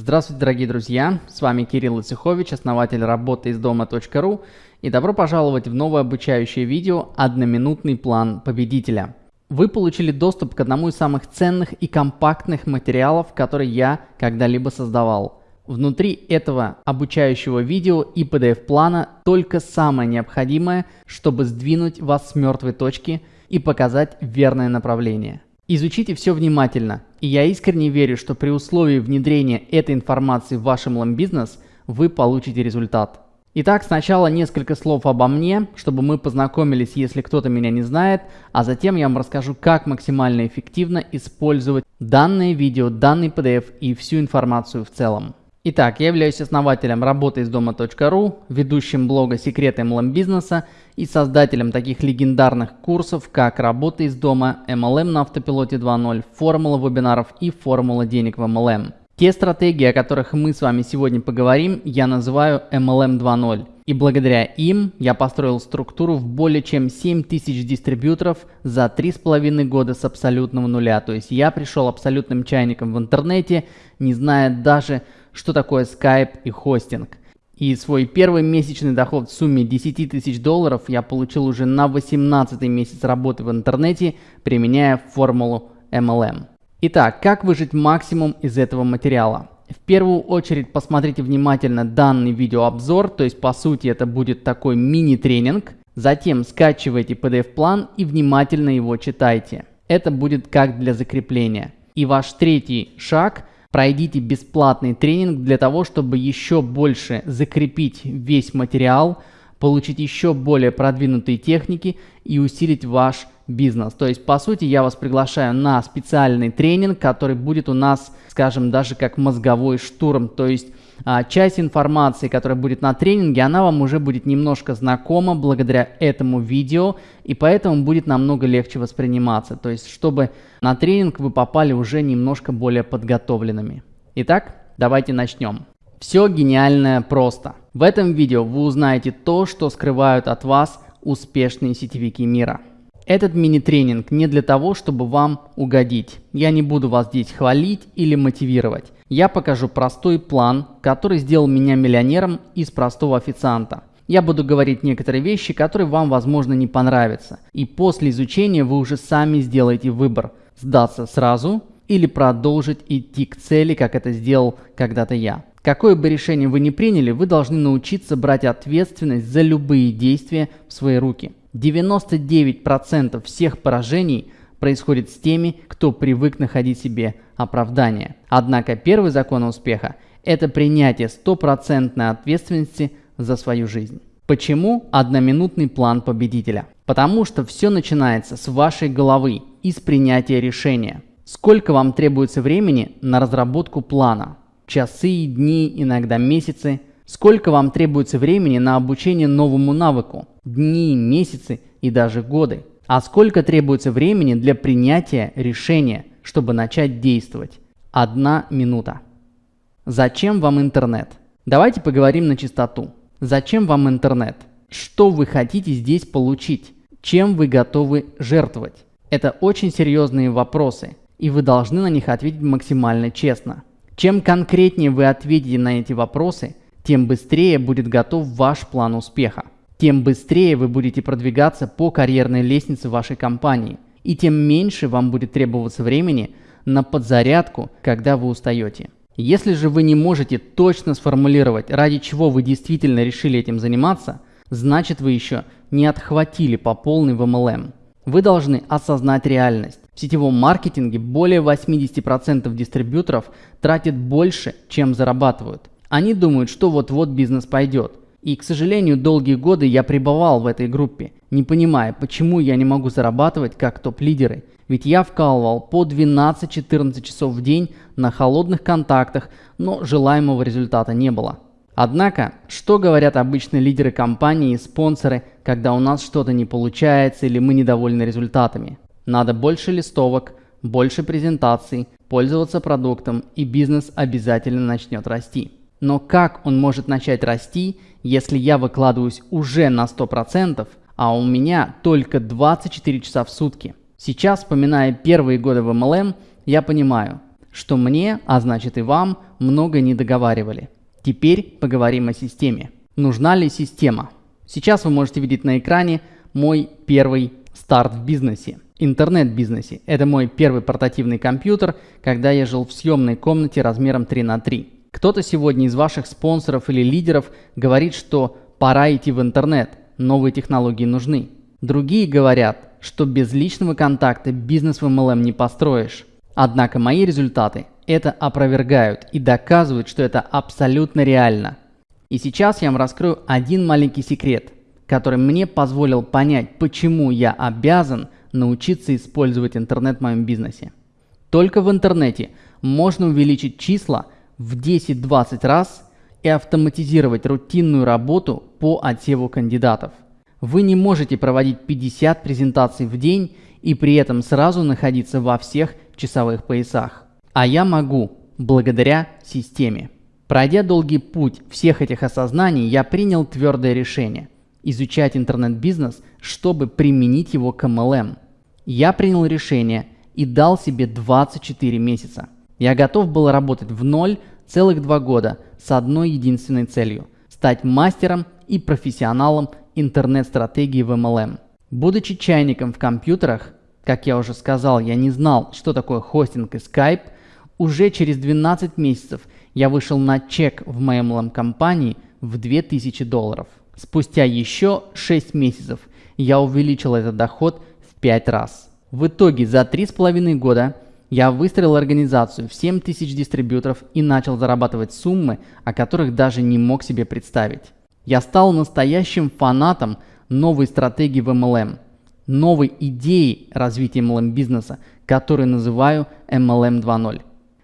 Здравствуйте, дорогие друзья! С вами Кирилл Ицехович, основатель работы из дома.ру и добро пожаловать в новое обучающее видео «Одноминутный план победителя». Вы получили доступ к одному из самых ценных и компактных материалов, которые я когда-либо создавал. Внутри этого обучающего видео и PDF-плана только самое необходимое, чтобы сдвинуть вас с мертвой точки и показать верное направление. Изучите все внимательно, и я искренне верю, что при условии внедрения этой информации в ваш MLM-бизнес вы получите результат. Итак, сначала несколько слов обо мне, чтобы мы познакомились, если кто-то меня не знает, а затем я вам расскажу, как максимально эффективно использовать данное видео, данный PDF и всю информацию в целом. Итак, я являюсь основателем работы из дома.ру, ведущим блога «Секреты MLM бизнеса» и создателем таких легендарных курсов, как «Работа из дома», MLM на автопилоте 2.0, формула вебинаров и формула денег в MLM. Те стратегии, о которых мы с вами сегодня поговорим, я называю MLM 2.0. И благодаря им я построил структуру в более чем 7000 дистрибьюторов за 3,5 года с абсолютного нуля. То есть я пришел абсолютным чайником в интернете, не зная даже, что такое Skype и хостинг. И свой первый месячный доход в сумме 10 тысяч долларов я получил уже на 18 месяц работы в интернете, применяя формулу MLM. Итак, как выжить максимум из этого материала? В первую очередь посмотрите внимательно данный видеообзор, то есть по сути это будет такой мини-тренинг. Затем скачивайте PDF-план и внимательно его читайте. Это будет как для закрепления. И ваш третий шаг – Пройдите бесплатный тренинг для того, чтобы еще больше закрепить весь материал, получить еще более продвинутые техники и усилить ваш бизнес. То есть, по сути, я вас приглашаю на специальный тренинг, который будет у нас, скажем, даже как мозговой штурм. То есть, а, часть информации, которая будет на тренинге, она вам уже будет немножко знакома благодаря этому видео, и поэтому будет намного легче восприниматься. То есть, чтобы на тренинг вы попали уже немножко более подготовленными. Итак, давайте начнем. Все гениальное просто. В этом видео вы узнаете то, что скрывают от вас успешные сетевики мира. Этот мини-тренинг не для того, чтобы вам угодить. Я не буду вас здесь хвалить или мотивировать. Я покажу простой план, который сделал меня миллионером из простого официанта. Я буду говорить некоторые вещи, которые вам, возможно, не понравятся. И после изучения вы уже сами сделаете выбор – сдаться сразу или продолжить идти к цели, как это сделал когда-то я. Какое бы решение вы ни приняли, вы должны научиться брать ответственность за любые действия в свои руки. 99% всех поражений происходит с теми, кто привык находить себе оправдание. Однако первый закон успеха – это принятие стопроцентной ответственности за свою жизнь. Почему одноминутный план победителя? Потому что все начинается с вашей головы и с принятия решения. Сколько вам требуется времени на разработку плана? Часы, дни, иногда месяцы. Сколько вам требуется времени на обучение новому навыку? Дни, месяцы и даже годы. А сколько требуется времени для принятия решения, чтобы начать действовать? Одна минута. Зачем вам интернет? Давайте поговорим на чистоту. Зачем вам интернет? Что вы хотите здесь получить? Чем вы готовы жертвовать? Это очень серьезные вопросы, и вы должны на них ответить максимально честно. Чем конкретнее вы ответите на эти вопросы, тем быстрее будет готов ваш план успеха тем быстрее вы будете продвигаться по карьерной лестнице вашей компании, и тем меньше вам будет требоваться времени на подзарядку, когда вы устаете. Если же вы не можете точно сформулировать, ради чего вы действительно решили этим заниматься, значит вы еще не отхватили по полной в MLM. Вы должны осознать реальность. В сетевом маркетинге более 80% дистрибьюторов тратят больше, чем зарабатывают. Они думают, что вот-вот бизнес пойдет. И, к сожалению, долгие годы я пребывал в этой группе, не понимая, почему я не могу зарабатывать как топ-лидеры. Ведь я вкалывал по 12-14 часов в день на холодных контактах, но желаемого результата не было. Однако, что говорят обычные лидеры компании и спонсоры, когда у нас что-то не получается или мы недовольны результатами? Надо больше листовок, больше презентаций, пользоваться продуктом и бизнес обязательно начнет расти. Но как он может начать расти, если я выкладываюсь уже на 100%, а у меня только 24 часа в сутки? Сейчас, вспоминая первые годы в MLM, я понимаю, что мне, а значит и вам, много не договаривали. Теперь поговорим о системе. Нужна ли система? Сейчас вы можете видеть на экране мой первый старт в бизнесе, интернет-бизнесе. Это мой первый портативный компьютер, когда я жил в съемной комнате размером 3 на 3. Кто-то сегодня из ваших спонсоров или лидеров говорит, что пора идти в интернет, новые технологии нужны. Другие говорят, что без личного контакта бизнес в MLM не построишь. Однако мои результаты это опровергают и доказывают, что это абсолютно реально. И сейчас я вам раскрою один маленький секрет, который мне позволил понять, почему я обязан научиться использовать интернет в моем бизнесе. Только в интернете можно увеличить числа в 10-20 раз и автоматизировать рутинную работу по отсеву кандидатов. Вы не можете проводить 50 презентаций в день и при этом сразу находиться во всех часовых поясах. А я могу, благодаря системе. Пройдя долгий путь всех этих осознаний, я принял твердое решение – изучать интернет-бизнес, чтобы применить его к MLM. Я принял решение и дал себе 24 месяца. Я готов был работать в ноль целых два года с одной единственной целью – стать мастером и профессионалом интернет-стратегии в MLM. Будучи чайником в компьютерах, как я уже сказал, я не знал, что такое хостинг и Skype, уже через 12 месяцев я вышел на чек в MLM компании в 2000 долларов. Спустя еще 6 месяцев я увеличил этот доход в 5 раз. В итоге за 3,5 года я выстроил организацию в 7 тысяч дистрибьюторов и начал зарабатывать суммы, о которых даже не мог себе представить. Я стал настоящим фанатом новой стратегии в MLM, новой идеи развития MLM бизнеса, которую называю MLM 2.0.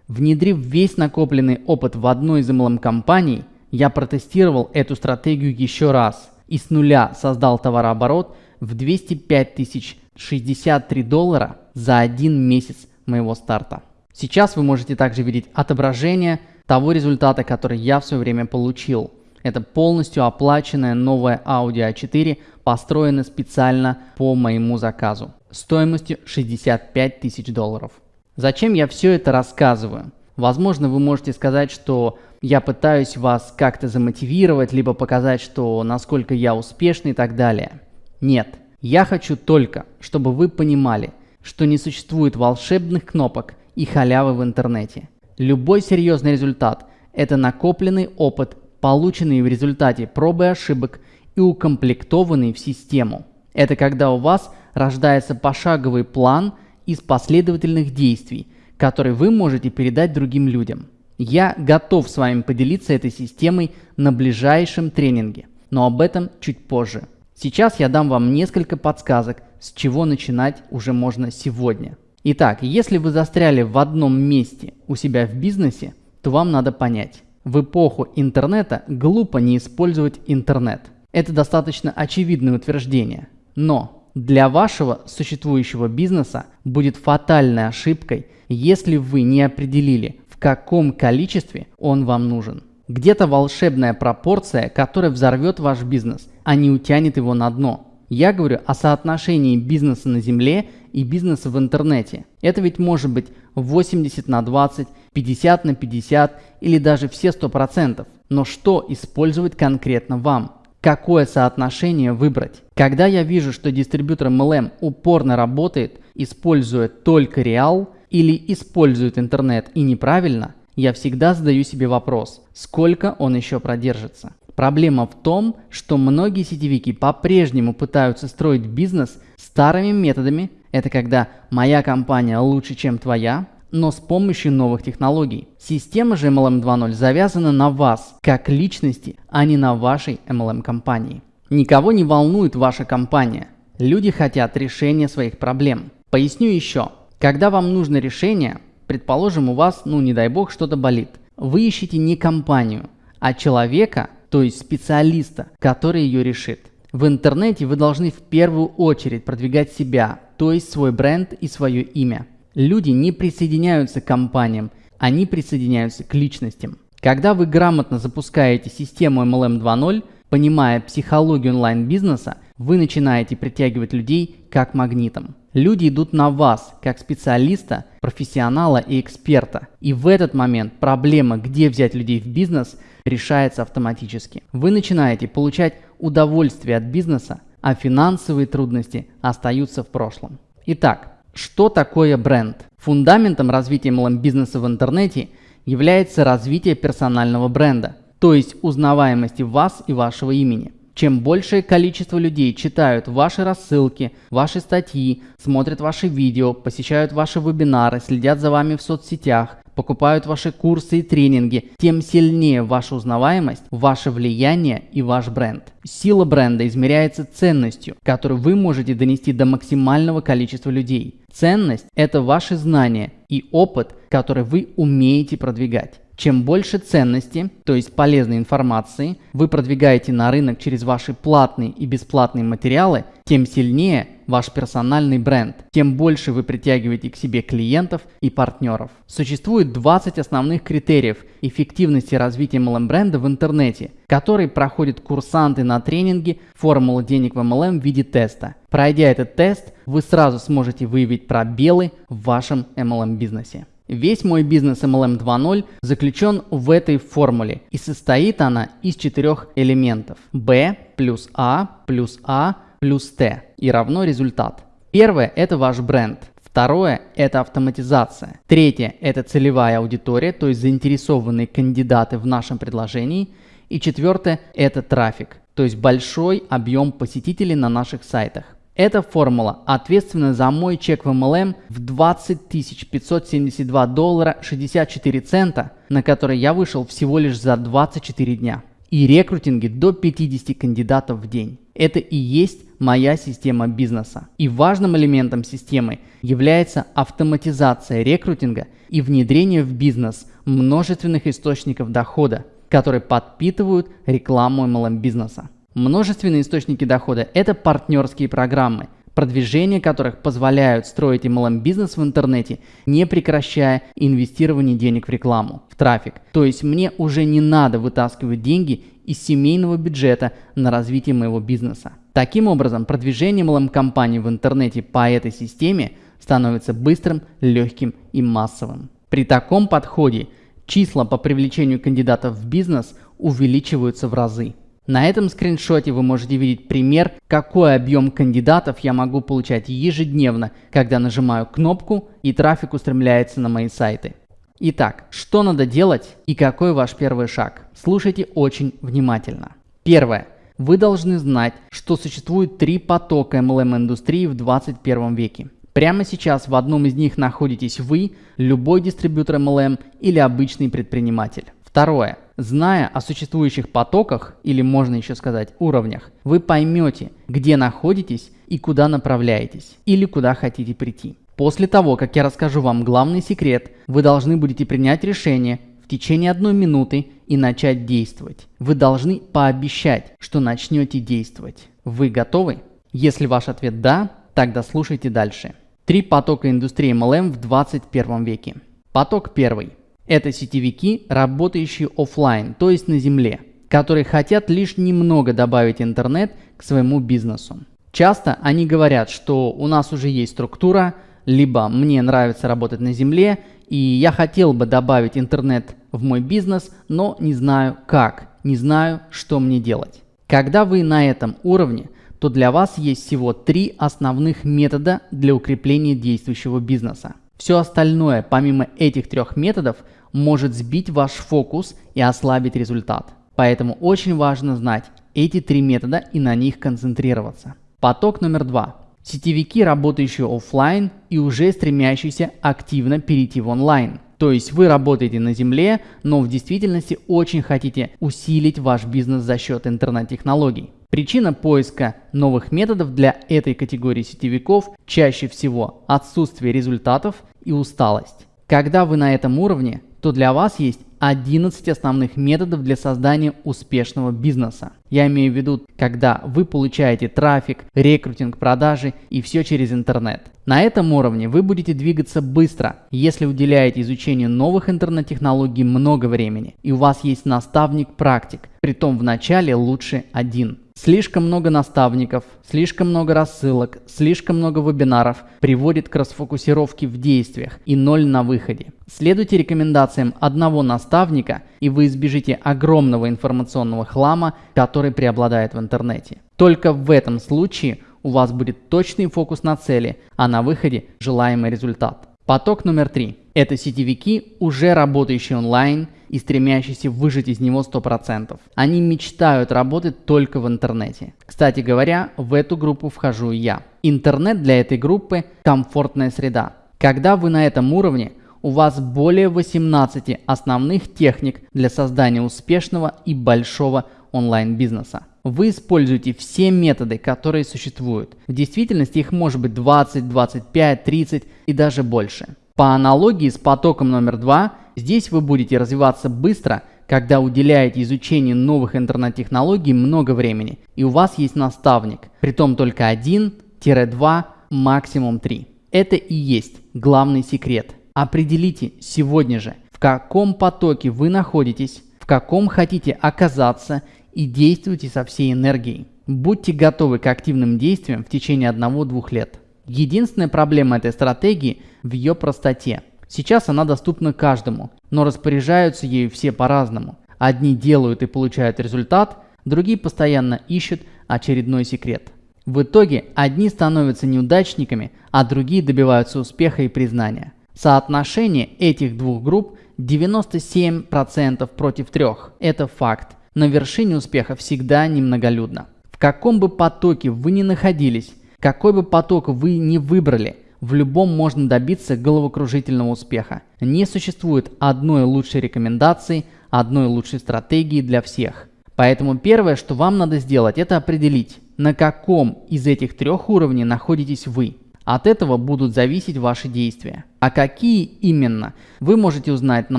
Внедрив весь накопленный опыт в одной из MLM компаний, я протестировал эту стратегию еще раз и с нуля создал товарооборот в 205 тысяч 63 доллара за один месяц моего старта. Сейчас вы можете также видеть отображение того результата, который я в свое время получил – это полностью оплаченная новая Audi A4, построена специально по моему заказу, стоимостью 65 тысяч долларов. Зачем я все это рассказываю? Возможно, вы можете сказать, что я пытаюсь вас как-то замотивировать, либо показать, что насколько я успешный и так далее. Нет, я хочу только, чтобы вы понимали, что не существует волшебных кнопок и халявы в интернете. Любой серьезный результат – это накопленный опыт полученные в результате пробы ошибок и укомплектованные в систему. Это когда у вас рождается пошаговый план из последовательных действий, который вы можете передать другим людям. Я готов с вами поделиться этой системой на ближайшем тренинге, но об этом чуть позже. Сейчас я дам вам несколько подсказок, с чего начинать уже можно сегодня. Итак, если вы застряли в одном месте у себя в бизнесе, то вам надо понять, в эпоху интернета глупо не использовать интернет. Это достаточно очевидное утверждение. Но для вашего существующего бизнеса будет фатальной ошибкой, если вы не определили, в каком количестве он вам нужен. Где-то волшебная пропорция, которая взорвет ваш бизнес, а не утянет его на дно. Я говорю о соотношении бизнеса на земле и бизнеса в интернете. Это ведь может быть 80 на 20, 50 на 50 или даже все 100%. Но что использовать конкретно вам? Какое соотношение выбрать? Когда я вижу, что дистрибьютор MLM упорно работает, используя только реал или использует интернет и неправильно, я всегда задаю себе вопрос, сколько он еще продержится. Проблема в том, что многие сетевики по-прежнему пытаются строить бизнес старыми методами. Это когда моя компания лучше, чем твоя, но с помощью новых технологий. Система же MLM 2.0 завязана на вас, как личности, а не на вашей MLM компании. Никого не волнует ваша компания. Люди хотят решения своих проблем. Поясню еще. Когда вам нужно решение, предположим у вас, ну не дай бог, что-то болит. Вы ищете не компанию, а человека, то есть специалиста, который ее решит. В интернете вы должны в первую очередь продвигать себя, то есть свой бренд и свое имя. Люди не присоединяются к компаниям, они присоединяются к личностям. Когда вы грамотно запускаете систему MLM 2.0, понимая психологию онлайн-бизнеса, вы начинаете притягивать людей как магнитом. Люди идут на вас, как специалиста, профессионала и эксперта. И в этот момент проблема, где взять людей в бизнес, решается автоматически. Вы начинаете получать удовольствие от бизнеса, а финансовые трудности остаются в прошлом. Итак, что такое бренд? Фундаментом развития MLM-бизнеса в интернете является развитие персонального бренда, то есть узнаваемости вас и вашего имени. Чем большее количество людей читают ваши рассылки, ваши статьи, смотрят ваши видео, посещают ваши вебинары, следят за вами в соцсетях, покупают ваши курсы и тренинги, тем сильнее ваша узнаваемость, ваше влияние и ваш бренд. Сила бренда измеряется ценностью, которую вы можете донести до максимального количества людей. Ценность – это ваши знания и опыт, который вы умеете продвигать. Чем больше ценности, то есть полезной информации, вы продвигаете на рынок через ваши платные и бесплатные материалы, тем сильнее ваш персональный бренд, тем больше вы притягиваете к себе клиентов и партнеров. Существует 20 основных критериев эффективности развития MLM-бренда в интернете, которые проходят курсанты на тренинге «Формула денег в MLM» в виде теста. Пройдя этот тест, вы сразу сможете выявить пробелы в вашем MLM-бизнесе. Весь мой бизнес MLM 2.0 заключен в этой формуле и состоит она из четырех элементов. B плюс A плюс A плюс T и равно результат. Первое – это ваш бренд. Второе – это автоматизация. Третье – это целевая аудитория, то есть заинтересованные кандидаты в нашем предложении. И четвертое – это трафик, то есть большой объем посетителей на наших сайтах. Эта формула ответственна за мой чек в MLM в 20 572 доллара 64 цента, на который я вышел всего лишь за 24 дня. И рекрутинги до 50 кандидатов в день. Это и есть моя система бизнеса. И важным элементом системы является автоматизация рекрутинга и внедрение в бизнес множественных источников дохода, которые подпитывают рекламу MLM бизнеса. Множественные источники дохода – это партнерские программы, продвижение которых позволяют строить MLM-бизнес в интернете, не прекращая инвестирование денег в рекламу, в трафик. То есть мне уже не надо вытаскивать деньги из семейного бюджета на развитие моего бизнеса. Таким образом, продвижение MLM-компаний в интернете по этой системе становится быстрым, легким и массовым. При таком подходе числа по привлечению кандидатов в бизнес увеличиваются в разы. На этом скриншоте вы можете видеть пример, какой объем кандидатов я могу получать ежедневно, когда нажимаю кнопку и трафик устремляется на мои сайты. Итак, что надо делать и какой ваш первый шаг? Слушайте очень внимательно. Первое. Вы должны знать, что существует три потока MLM-индустрии в 21 веке. Прямо сейчас в одном из них находитесь вы, любой дистрибьютор MLM или обычный предприниматель. Второе. Зная о существующих потоках, или можно еще сказать уровнях, вы поймете, где находитесь и куда направляетесь, или куда хотите прийти. После того, как я расскажу вам главный секрет, вы должны будете принять решение в течение одной минуты и начать действовать. Вы должны пообещать, что начнете действовать. Вы готовы? Если ваш ответ «да», тогда слушайте дальше. Три потока индустрии MLM в 21 веке. Поток первый – это сетевики, работающие офлайн, то есть на земле, которые хотят лишь немного добавить интернет к своему бизнесу. Часто они говорят, что у нас уже есть структура, либо мне нравится работать на земле, и я хотел бы добавить интернет в мой бизнес, но не знаю как, не знаю, что мне делать. Когда вы на этом уровне, то для вас есть всего три основных метода для укрепления действующего бизнеса. Все остальное, помимо этих трех методов, может сбить ваш фокус и ослабить результат. Поэтому очень важно знать эти три метода и на них концентрироваться. Поток номер два. Сетевики, работающие офлайн и уже стремящиеся активно перейти в онлайн. То есть вы работаете на земле, но в действительности очень хотите усилить ваш бизнес за счет интернет-технологий. Причина поиска новых методов для этой категории сетевиков чаще всего отсутствие результатов и усталость. Когда вы на этом уровне, то для вас есть 11 основных методов для создания успешного бизнеса. Я имею в виду, когда вы получаете трафик, рекрутинг, продажи и все через интернет. На этом уровне вы будете двигаться быстро, если уделяете изучению новых интернет-технологий много времени и у вас есть наставник-практик, притом в начале лучше один. Слишком много наставников, слишком много рассылок, слишком много вебинаров приводит к расфокусировке в действиях и ноль на выходе. Следуйте рекомендациям одного наставника, и вы избежите огромного информационного хлама, который преобладает в интернете. Только в этом случае у вас будет точный фокус на цели, а на выходе желаемый результат. Поток номер три. Это сетевики, уже работающие онлайн и стремящиеся выжить из него 100%. Они мечтают работать только в интернете. Кстати говоря, в эту группу вхожу и я. Интернет для этой группы – комфортная среда. Когда вы на этом уровне, у вас более 18 основных техник для создания успешного и большого онлайн-бизнеса. Вы используете все методы, которые существуют. В действительности их может быть 20, 25, 30 и даже больше. По аналогии с потоком номер два, здесь вы будете развиваться быстро, когда уделяете изучению новых интернет-технологий много времени, и у вас есть наставник, притом только один-два, максимум три. Это и есть главный секрет. Определите сегодня же, в каком потоке вы находитесь, в каком хотите оказаться и действуйте со всей энергией. Будьте готовы к активным действиям в течение 1-2 лет. Единственная проблема этой стратегии в ее простоте. Сейчас она доступна каждому, но распоряжаются ею все по-разному. Одни делают и получают результат, другие постоянно ищут очередной секрет. В итоге одни становятся неудачниками, а другие добиваются успеха и признания. Соотношение этих двух групп 97% против 3. Это факт. На вершине успеха всегда немноголюдно. В каком бы потоке вы ни находились, какой бы поток вы ни выбрали, в любом можно добиться головокружительного успеха. Не существует одной лучшей рекомендации, одной лучшей стратегии для всех. Поэтому первое, что вам надо сделать, это определить, на каком из этих трех уровней находитесь вы. От этого будут зависеть ваши действия. А какие именно, вы можете узнать на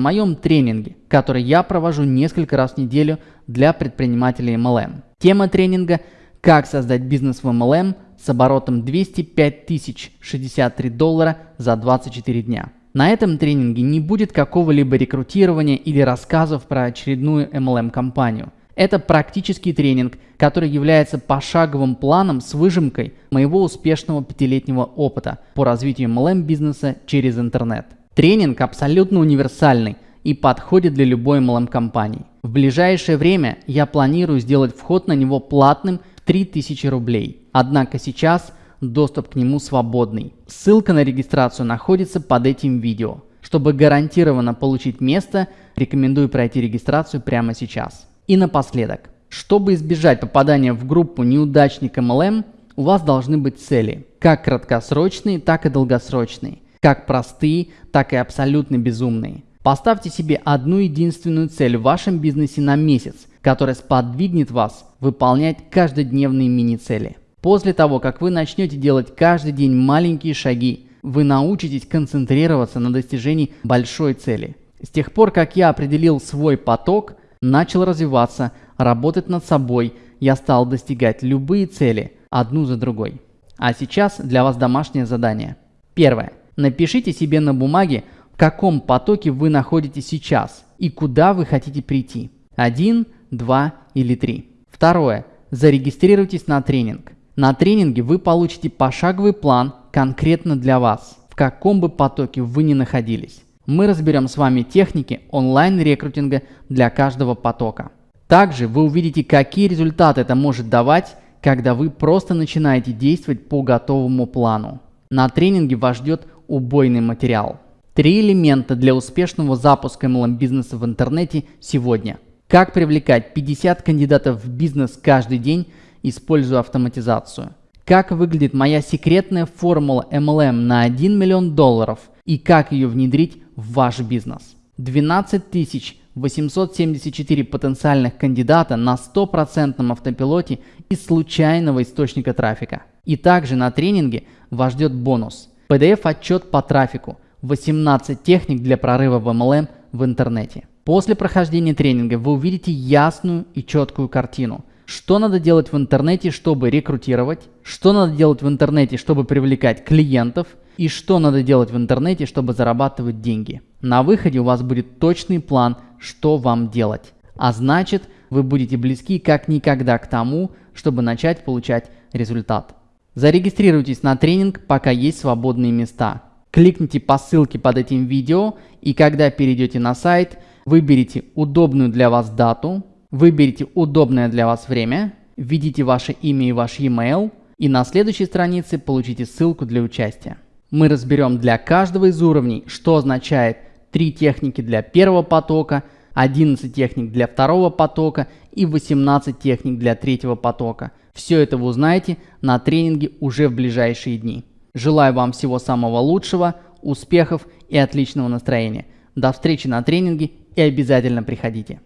моем тренинге, который я провожу несколько раз в неделю для предпринимателей MLM. Тема тренинга – как создать бизнес в MLM с оборотом 205 тысяч 63 доллара за 24 дня. На этом тренинге не будет какого-либо рекрутирования или рассказов про очередную MLM-компанию. Это практический тренинг, который является пошаговым планом с выжимкой моего успешного пятилетнего опыта по развитию MLM-бизнеса через интернет. Тренинг абсолютно универсальный и подходит для любой MLM-компании. В ближайшее время я планирую сделать вход на него платным 3000 рублей. Однако сейчас доступ к нему свободный. Ссылка на регистрацию находится под этим видео. Чтобы гарантированно получить место, рекомендую пройти регистрацию прямо сейчас. И напоследок, чтобы избежать попадания в группу неудачник MLM, у вас должны быть цели, как краткосрочные, так и долгосрочные, как простые, так и абсолютно безумные. Поставьте себе одну единственную цель в вашем бизнесе на месяц, которая сподвигнет вас выполнять каждодневные мини-цели. После того, как вы начнете делать каждый день маленькие шаги, вы научитесь концентрироваться на достижении большой цели. С тех пор, как я определил свой поток – начал развиваться, работать над собой, я стал достигать любые цели, одну за другой. А сейчас для вас домашнее задание. Первое. Напишите себе на бумаге, в каком потоке вы находитесь сейчас и куда вы хотите прийти. Один, два или три. Второе. Зарегистрируйтесь на тренинг. На тренинге вы получите пошаговый план конкретно для вас, в каком бы потоке вы ни находились мы разберем с вами техники онлайн-рекрутинга для каждого потока. Также вы увидите, какие результаты это может давать, когда вы просто начинаете действовать по готовому плану. На тренинге вас ждет убойный материал. Три элемента для успешного запуска MLM бизнеса в интернете сегодня. Как привлекать 50 кандидатов в бизнес каждый день, используя автоматизацию. Как выглядит моя секретная формула MLM на 1 миллион долларов и как ее внедрить в ваш бизнес. 12 874 потенциальных кандидата на 100% автопилоте из случайного источника трафика. И также на тренинге вас ждет бонус. PDF-отчет по трафику, 18 техник для прорыва в MLM в интернете. После прохождения тренинга вы увидите ясную и четкую картину – что надо делать в интернете, чтобы рекрутировать, что надо делать в интернете, чтобы привлекать клиентов и что надо делать в интернете, чтобы зарабатывать деньги. На выходе у вас будет точный план, что вам делать. А значит, вы будете близки как никогда к тому, чтобы начать получать результат. Зарегистрируйтесь на тренинг, пока есть свободные места. Кликните по ссылке под этим видео и когда перейдете на сайт, выберите удобную для вас дату, выберите удобное для вас время, введите ваше имя и ваш e-mail и на следующей странице получите ссылку для участия. Мы разберем для каждого из уровней, что означает 3 техники для первого потока, 11 техник для второго потока и 18 техник для третьего потока. Все это вы узнаете на тренинге уже в ближайшие дни. Желаю вам всего самого лучшего, успехов и отличного настроения. До встречи на тренинге и обязательно приходите.